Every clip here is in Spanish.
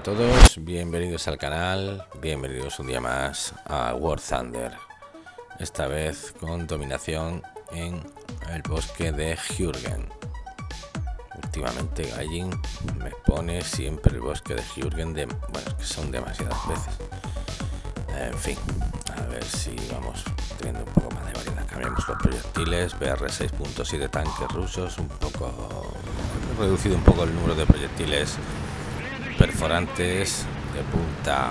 A todos, bienvenidos al canal, bienvenidos un día más a War Thunder. Esta vez con dominación en el bosque de Jürgen. Últimamente Gallin me pone siempre el bosque de Jürgen de... Bueno, que son demasiadas veces. En fin, a ver si vamos teniendo un poco más de variedad. Cambiamos los proyectiles, BR 6.7 tanques rusos, un poco... reducido un poco el número de proyectiles perforantes de punta,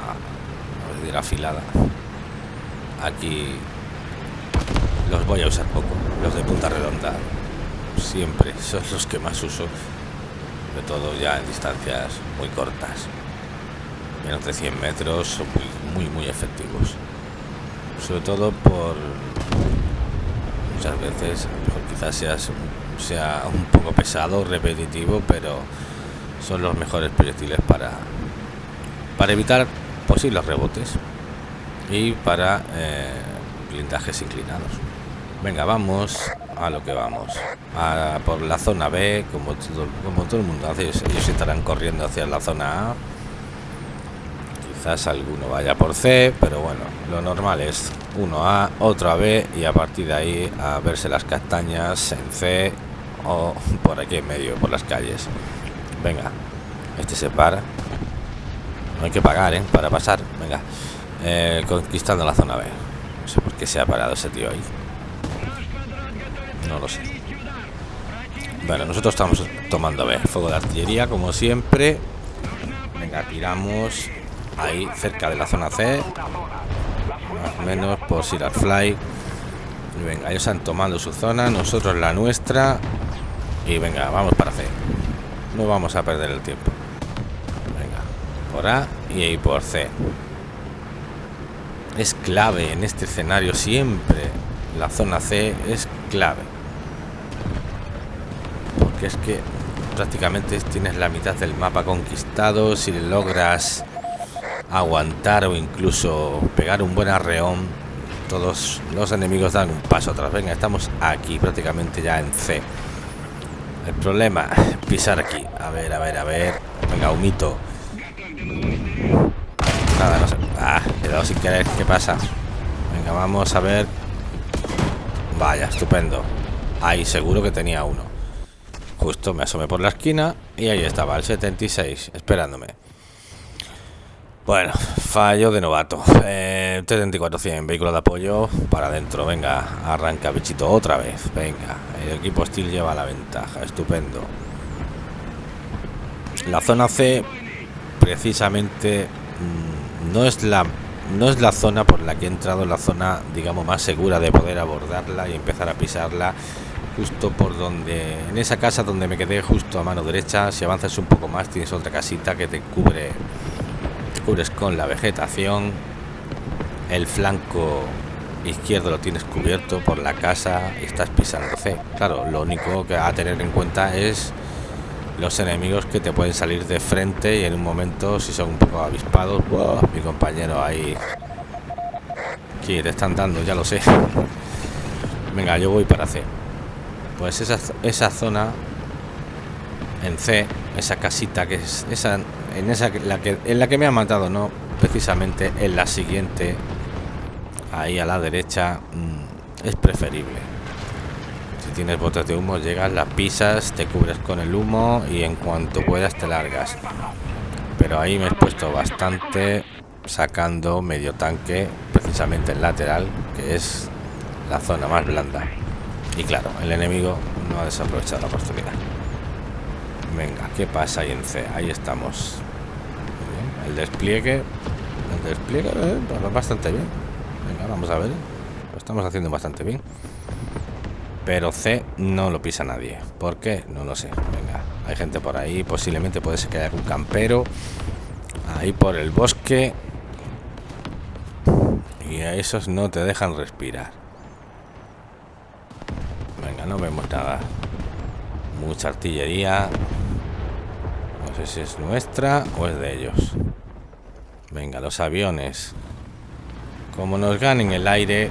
afilada. Aquí los voy a usar poco, los de punta redonda siempre son los que más uso, de todo ya en distancias muy cortas, menos de 100 metros, son muy, muy, muy efectivos, sobre todo por muchas veces, quizás sea, sea un poco pesado, repetitivo, pero son los mejores proyectiles para para evitar posibles rebotes y para eh, blindajes inclinados. Venga vamos a lo que vamos. A, por la zona B como todo, como todo el mundo hace ellos estarán corriendo hacia la zona A. Quizás alguno vaya por C pero bueno lo normal es uno A otro a B y a partir de ahí a verse las castañas en C o por aquí en medio por las calles venga este se para. No hay que pagar ¿eh? para pasar. Venga eh, conquistando la zona B. No sé por qué se ha parado ese tío ahí. No lo sé. Bueno nosotros estamos tomando B. Fuego de artillería como siempre. Venga tiramos ahí cerca de la zona C. Más o menos por Sirar Fly. Y venga ellos han tomado su zona nosotros la nuestra. Y venga vamos para C no vamos a perder el tiempo. Venga por A y ahí por C. Es clave en este escenario siempre. La zona C es clave. Porque es que prácticamente tienes la mitad del mapa conquistado. Si logras aguantar o incluso pegar un buen arreón todos los enemigos dan un paso atrás. Venga estamos aquí prácticamente ya en C el problema, pisar aquí. A ver, a ver, a ver. Venga, humito. Nada, no sé. Ah, he sin querer. ¿Qué pasa? Venga, vamos a ver. Vaya, estupendo. Ahí seguro que tenía uno. Justo me asomé por la esquina y ahí estaba, el 76, esperándome. Bueno, fallo de novato. Eh, T-3400, vehículo de apoyo para adentro. Venga, arranca bichito otra vez. Venga, el equipo Steel lleva la ventaja. Estupendo. La zona C, precisamente, mm, no es la no es la zona por la que he entrado, la zona, digamos, más segura de poder abordarla y empezar a pisarla. Justo por donde, en esa casa donde me quedé, justo a mano derecha. Si avanzas un poco más, tienes otra casita que te cubre con la vegetación el flanco izquierdo lo tienes cubierto por la casa y estás pisando C claro lo único que a tener en cuenta es los enemigos que te pueden salir de frente y en un momento si son un poco avispados mi compañero ahí. Que te están dando ya lo sé. Venga yo voy para C. Pues esa, esa zona en C esa casita que es esa en esa la que en la que me ha matado no precisamente en la siguiente ahí a la derecha mmm, es preferible. Si tienes botes de humo llegas las pisas te cubres con el humo y en cuanto puedas te largas. Pero ahí me he puesto bastante sacando medio tanque precisamente el lateral que es la zona más blanda. Y claro el enemigo no ha desaprovechado la oportunidad venga qué pasa ahí en C ahí estamos el despliegue el despliegue eh, bastante bien. Venga vamos a ver. Lo estamos haciendo bastante bien. Pero C no lo pisa nadie. ¿por qué? no lo sé. Venga hay gente por ahí posiblemente puede ser que haya un campero ahí por el bosque. Y a esos no te dejan respirar. Venga no vemos nada. Mucha artillería no sé si es nuestra o es de ellos venga los aviones como nos ganen el aire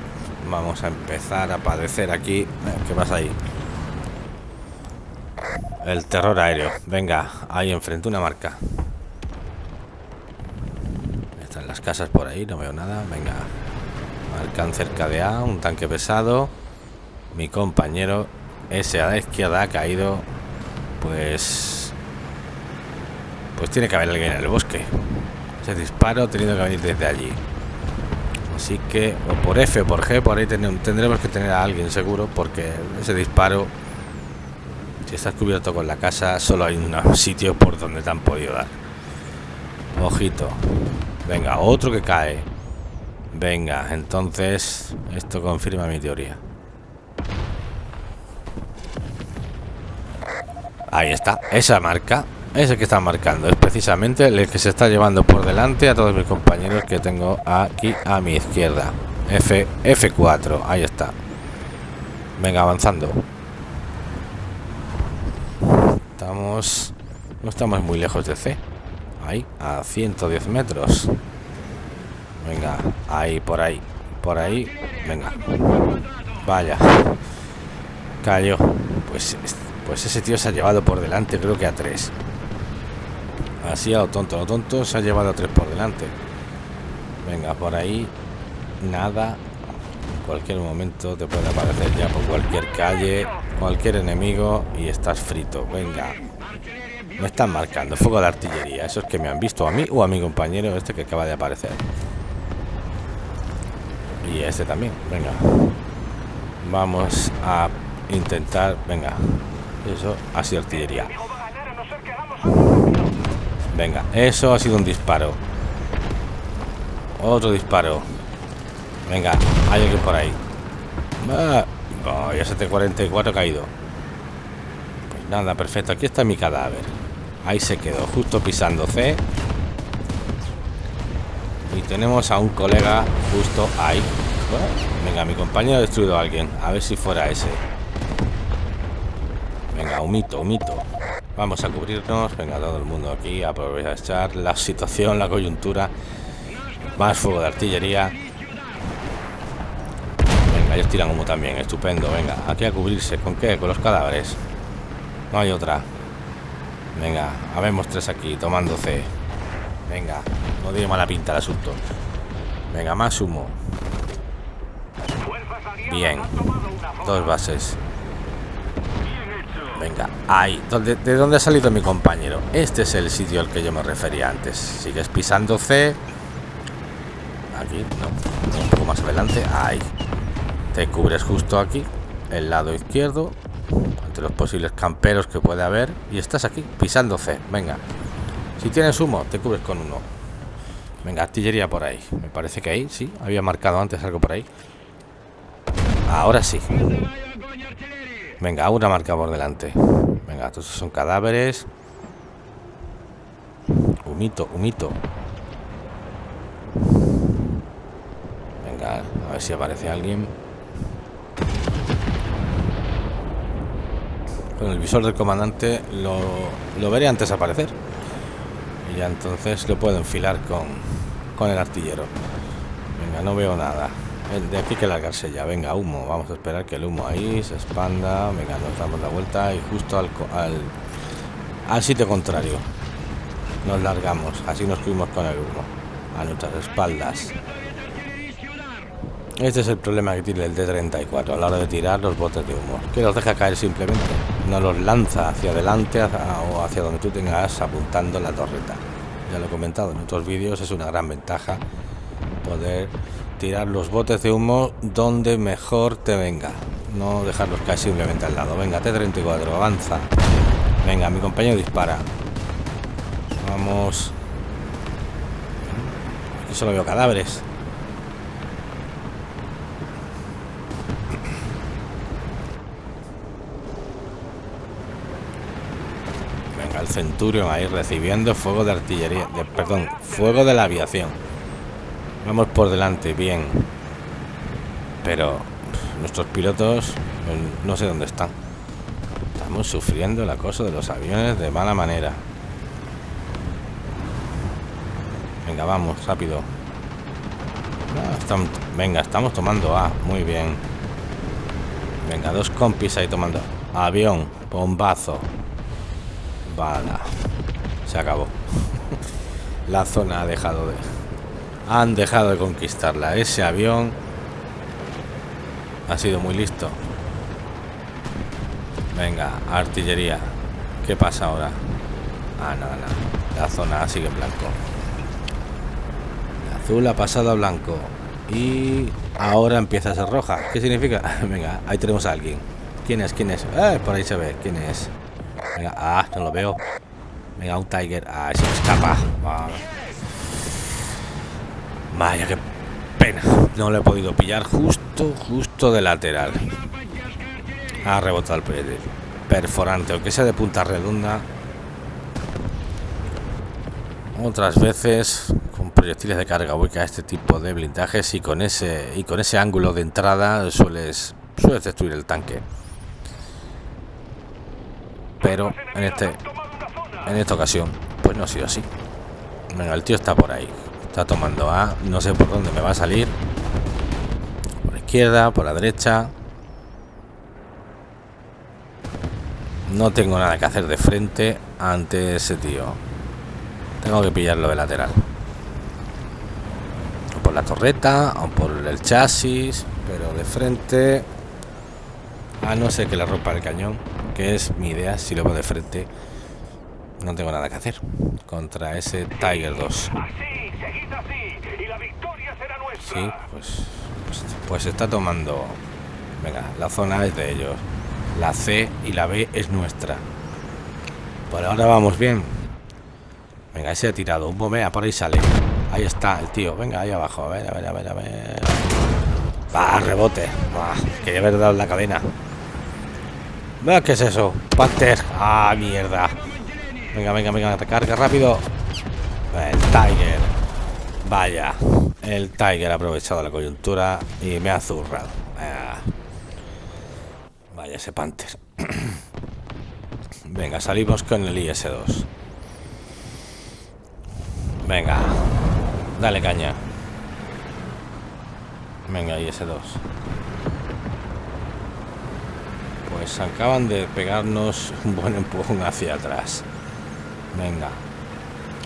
vamos a empezar a padecer aquí ¿qué pasa ahí? el terror aéreo venga ahí enfrente una marca las casas por ahí, no veo nada. Venga. Marcan cerca de A, un tanque pesado. Mi compañero, ese a la izquierda ha caído. Pues... Pues tiene que haber alguien en el bosque. Ese disparo teniendo que venir desde allí. Así que, o por F o por G, por ahí tendremos que tener a alguien seguro, porque ese disparo, si estás cubierto con la casa, solo hay un sitio por donde te han podido dar. Ojito. Venga, otro que cae. Venga, entonces esto confirma mi teoría. Ahí está, esa marca, ese que está marcando, es precisamente el que se está llevando por delante a todos mis compañeros que tengo aquí a mi izquierda. F, F4, ahí está. Venga, avanzando. Estamos... No estamos muy lejos de C. Ahí, a 110 metros. Venga, ahí, por ahí. Por ahí. Venga. Vaya. Cayó. Pues, pues ese tío se ha llevado por delante, creo que a tres. Así a lo tonto, lo tonto se ha llevado a tres por delante. Venga, por ahí. Nada. En cualquier momento te puede aparecer ya por cualquier calle, cualquier enemigo y estás frito. Venga. Me están marcando fuego de artillería. Eso es que me han visto a mí o a mi compañero este que acaba de aparecer. Y este también. Venga. Vamos a intentar... Venga. Eso ha artillería. Venga. Eso ha sido un disparo. Otro disparo. Venga. Hay alguien por ahí. Ah, oh, ya 744 caído. Pues nada, perfecto. Aquí está mi cadáver. Ahí se quedó, justo pisando C. Y tenemos a un colega justo ahí. Venga, mi compañero ha destruido a alguien. A ver si fuera ese. Venga, humito, humito. Vamos a cubrirnos. Venga, todo el mundo aquí a aprovechar la situación, la coyuntura. Más fuego de artillería. Venga, ellos tiran humo también. Estupendo. Venga, aquí a cubrirse. ¿Con qué? Con los cadáveres. No hay otra. Venga, habemos tres aquí, tomando C. Venga, no tiene mala pinta el asunto. Venga, más humo. Bien. Dos bases. Venga, ahí. ¿De dónde ha salido mi compañero? Este es el sitio al que yo me refería antes. Sigues pisando C. Aquí, no. Un poco más adelante. Ahí. Te cubres justo aquí. El lado izquierdo ante los posibles camperos que puede haber y estás aquí pisando C venga si tienes humo te cubres con uno venga artillería por ahí me parece que ahí sí había marcado antes algo por ahí ahora sí venga una marca por delante. Venga estos son cadáveres. Humito humito. Venga a ver si aparece alguien. Con el visor del comandante lo, veré antes aparecer. Y ya entonces lo puedo enfilar con, con el artillero. Venga no veo nada de aquí que largarse ya. Venga humo. Vamos a esperar que el humo ahí se expanda. Venga nos damos la vuelta y justo al, al, al sitio contrario. Nos largamos. Así nos fuimos con el humo. A nuestras espaldas. Este es el problema que tiene el D-34 a la hora de tirar los botes de humo, que los deja caer simplemente, no los lanza hacia adelante o hacia donde tú tengas apuntando la torreta. Ya lo he comentado en otros vídeos, es una gran ventaja poder tirar los botes de humo donde mejor te venga, no dejarlos caer simplemente al lado. Venga, T-34, avanza. Venga, mi compañero dispara. Vamos. Aquí solo veo cadáveres. Centurion ahí recibiendo fuego de artillería, perdón, fuego de la aviación. Vamos por delante, bien. Pero nuestros pilotos pues, no sé dónde están. Estamos sufriendo el acoso de los aviones de mala manera. Venga, vamos, rápido. Ah, venga, estamos tomando A. muy bien. Venga, dos compis ahí tomando. Avión, bombazo. Vale. Se acabó. La zona ha dejado de... Han dejado de conquistarla. Ese avión ha sido muy listo. Venga, artillería. ¿Qué pasa ahora? Ah, nada, nada. La zona sigue en blanco. Azul ha pasado a blanco. Y ahora empieza a ser roja. ¿Qué significa? Venga, ahí tenemos a alguien. ¿Quién es? ¿Quién es? Eh, por ahí se ve. ¿Quién es? Venga, ah, no lo veo. Venga, un Tiger. Ah, se me escapa. Vaya, qué pena. No lo he podido pillar justo, justo de lateral. Ha rebotado el proyectil. Perforante, aunque sea de punta redonda. Otras veces con proyectiles de carga ubica este tipo de blindajes y con ese y con ese ángulo de entrada sueles sueles destruir el tanque. Pero en este en esta ocasión pues no ha sido así. Venga, el tío está por ahí. Está tomando A, no sé por dónde me va a salir. Por la izquierda, por la derecha. No tengo nada que hacer de frente ante ese tío. Tengo que pillarlo de lateral. O por la torreta, o por el chasis, pero de frente... A no ser que le rompa el cañón, que es mi idea, si lo veo de frente, no tengo nada que hacer contra ese Tiger 2. Sí, pues, pues, pues está tomando... Venga, la zona es de ellos. La C y la B es nuestra. Por ahora vamos bien. Venga, ese ha tirado. Un bomea, por ahí sale. Ahí está el tío. Venga, ahí abajo. A ver, a ver, a ver, a ver. Va, rebote. Va, quería haber dado la cadena. ¿qué es eso? Panther. Ah, mierda. Venga, venga, venga. Recarga rápido. El Tiger. Vaya. El Tiger ha aprovechado la coyuntura y me ha zurrado. Vaya ese Panther. Venga, salimos con el IS-2. Venga. Dale caña. Venga, IS-2. Pues acaban de pegarnos un buen empujón hacia atrás. Venga.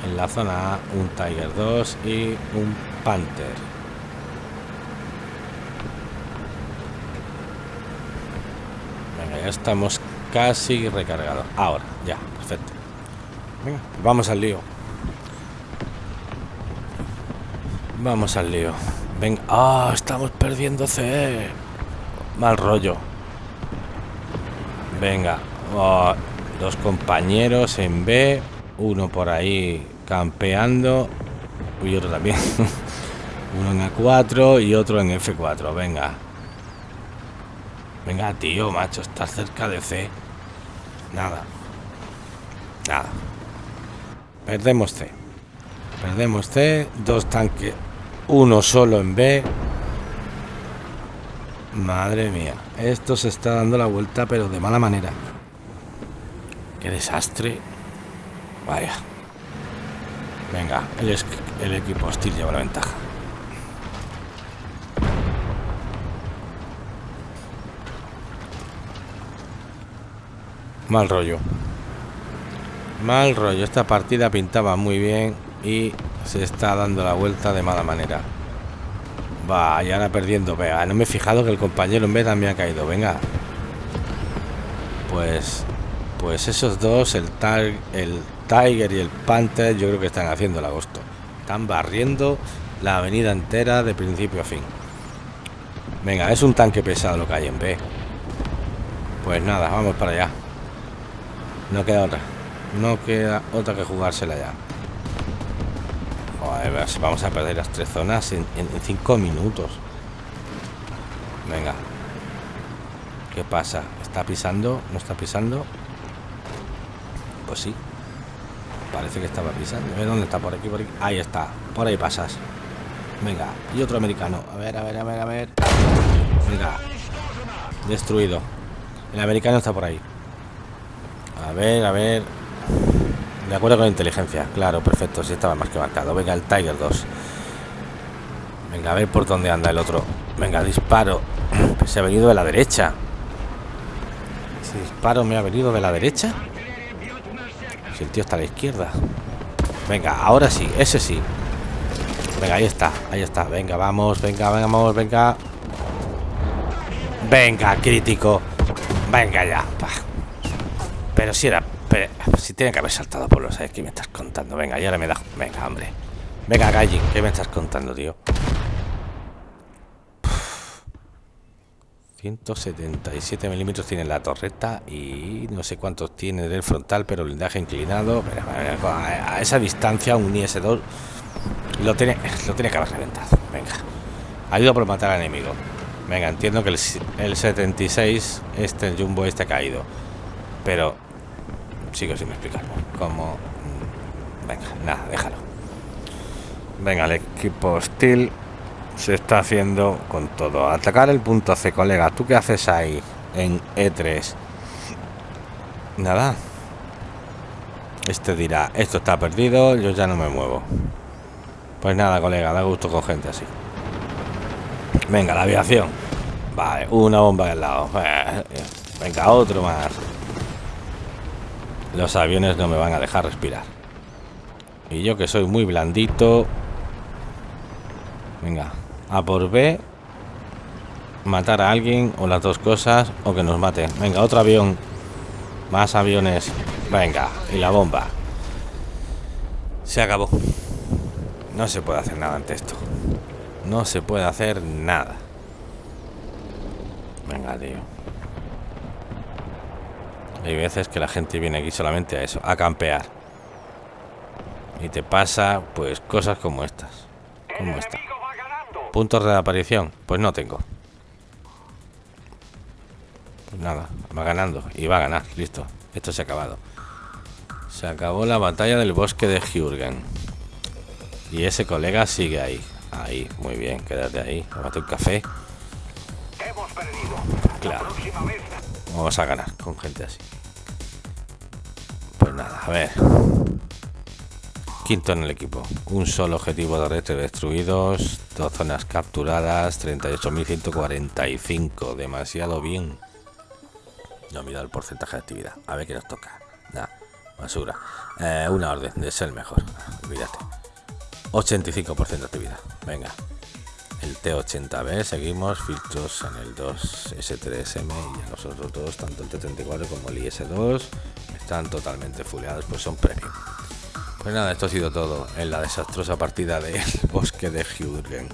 En la zona A, un Tiger 2 y un Panther. Venga, ya estamos casi recargados. Ahora, ya, perfecto. Venga, vamos al lío. Vamos al lío. Venga. Ah, estamos perdiendo C. Mal rollo. Venga. Oh, dos compañeros en B. Uno por ahí campeando. Y otro también. Uno en A4 y otro en F4. Venga. Venga, tío, macho. Estás cerca de C. Nada. Nada. Perdemos C. Perdemos C. Dos tanques uno solo en B. Madre mía. Esto se está dando la vuelta, pero de mala manera. Qué desastre. Vaya. Venga, el, el equipo hostil lleva la ventaja. Mal rollo. Mal rollo. Esta partida pintaba muy bien y se está dando la vuelta de mala manera. Va, y ahora perdiendo. Venga, no me he fijado que el compañero en B también ha caído. Venga. Pues. Pues esos dos, el, el Tiger y el Panther, yo creo que están haciendo el agosto. Están barriendo la avenida entera de principio a fin. Venga, es un tanque pesado lo que hay en B. Pues nada, vamos para allá. No queda otra. No queda otra que jugársela ya vamos a perder las tres zonas en, cinco minutos. Venga. ¿Qué pasa? ¿Está pisando? ¿No está pisando? Pues sí. Parece que estaba pisando. A ver dónde está. Por aquí, por aquí. Ahí está. Por ahí pasas. Venga. Y otro americano. A ver, a ver, a ver, a ver. Venga. Destruido. El americano está por ahí. A ver, a ver. De acuerdo con la inteligencia, claro, perfecto, si estaba más que marcado. Venga, el Tiger 2. Venga, a ver por dónde anda el otro. Venga, disparo. Se ha venido de la derecha. Ese disparo me ha venido de la derecha. El tío está a la izquierda. Venga, ahora sí, ese sí. Venga, ahí está, ahí está. Venga, vamos, venga, vamos, venga. Venga, crítico. Venga ya. Pero si era... si tiene que haber saltado por los... ¿Qué me estás contando? Venga, ya le me da... Venga, hombre. Venga, Galli, ¿qué me estás contando, tío? 177 milímetros tiene la torreta y no sé cuántos tiene del frontal, pero blindaje inclinado. a esa distancia, un IS-2 lo tiene, lo tiene que haber reventado. Venga, ayuda por matar al enemigo. Venga, entiendo que el, el 76, este, jumbo, este ha caído, pero sigo sin explicarlo. Como, mm, venga, nada, déjalo. Venga, el equipo hostil se está haciendo con todo. Atacar el punto C, colega. ¿Tú qué haces ahí en E3? Nada. Este dirá, esto está perdido, yo ya no me muevo. Pues nada, colega, da gusto con gente así. Venga, la aviación. Vale, una bomba al lado. Venga, otro más. Los aviones no me van a dejar respirar. Y yo que soy muy blandito. Venga, a por B matar a alguien o las dos cosas o que nos maten. Venga otro avión. Más aviones. Venga y la bomba. Se acabó. No se puede hacer nada ante esto. No se puede hacer nada. Venga tío. Hay veces que la gente viene aquí solamente a eso a campear. Y te pasa pues cosas como estas. Como esta Puntos de aparición. Pues no tengo. Pues nada, va ganando. Y va a ganar. Listo. Esto se ha acabado. Se acabó la batalla del bosque de Jürgen. Y ese colega sigue ahí. Ahí, muy bien, quédate ahí. Tómate un café. Claro. Vamos a ganar con gente así. Pues nada, a ver. Quinto en el equipo. Un solo objetivo de red destruidos, dos zonas capturadas, 38.145. Demasiado bien. No mira el porcentaje de actividad. A ver qué nos toca. Basura. Eh, una orden de ser mejor. Olvídate. 85% de actividad. Venga. El T80B, seguimos filtros en el 2S3M y los otros dos, tanto el T34 como el IS2, están totalmente fuleados, pues son premium. Pues nada, esto ha sido todo en la desastrosa partida del bosque de Jürgen.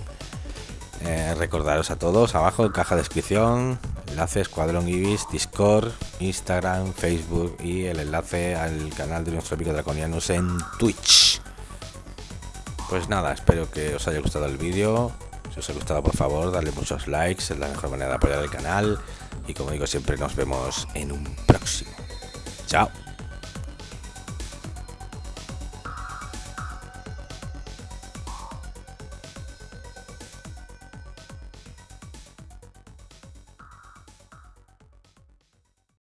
Eh, recordaros a todos, abajo en caja de descripción, enlace Escuadrón Ibis, Discord, Instagram, Facebook y el enlace al canal de nuestro amigo Draconianos en Twitch. Pues nada, espero que os haya gustado el vídeo. Si os ha gustado, por favor, darle muchos likes, es la mejor manera de apoyar el canal. Y como digo siempre, nos vemos en un próximo. Chao.